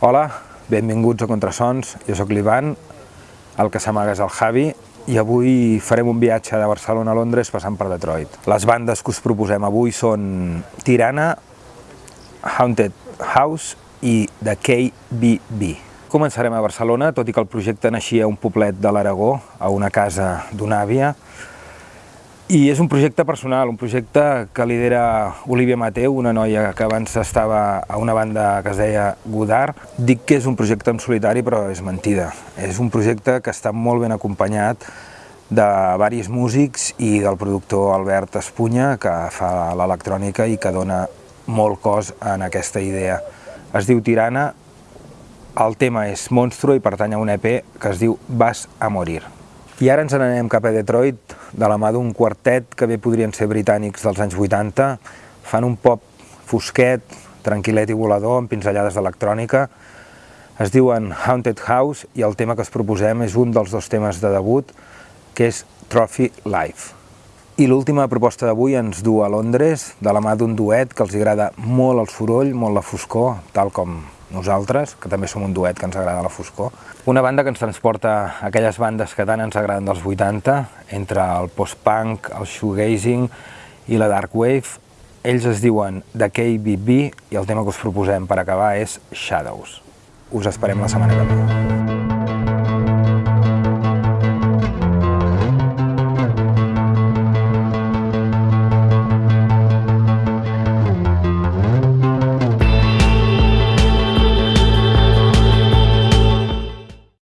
Hola, benvinguts a Contrasons, jo sóc l'Ivan, el que s'amaga és el Javi, i avui farem un viatge de Barcelona a Londres passant per Detroit. Les bandes que us proposem avui són Tirana, Haunted House i The KBB. Començarem a Barcelona, tot i que el projecte naixia a un poblet de l'Aragó, a una casa d'una àvia, i és un projecte personal, un projecte que lidera Olivia Mateu, una noia que abans estava a una banda que es deia Godard. Dic que és un projecte en solitari, però és mentida. És un projecte que està molt ben acompanyat de varis músics i del productor Albert Espunya, que fa l'electrònica i que dona molt cos en aquesta idea. Es diu Tirana, el tema és Monstro i pertany a un EP que es diu Vas a morir. I ara ens n'anem cap a Detroit, de la mà d'un quartet que bé podrien ser britànics dels anys 80. Fan un pop fosquet, tranquil·let i volador, amb pinzellades d'electrònica. Es diuen Haunted House i el tema que es proposem és un dels dos temes de debut, que és Trophy Life. I l'última proposta d'avui ens du a Londres, de la mà d'un duet que els agrada molt el soroll, molt la foscor, tal com nosaltres, que també som un duet que ens agrada la foscor. Una banda que ens transporta aquelles bandes que tant ens agraden dels 80, entre el post-punk, el shoegazing i la dark wave. Ells es diuen The KBB i el tema que us proposem per acabar és Shadows. Us esperem la setmana que ve.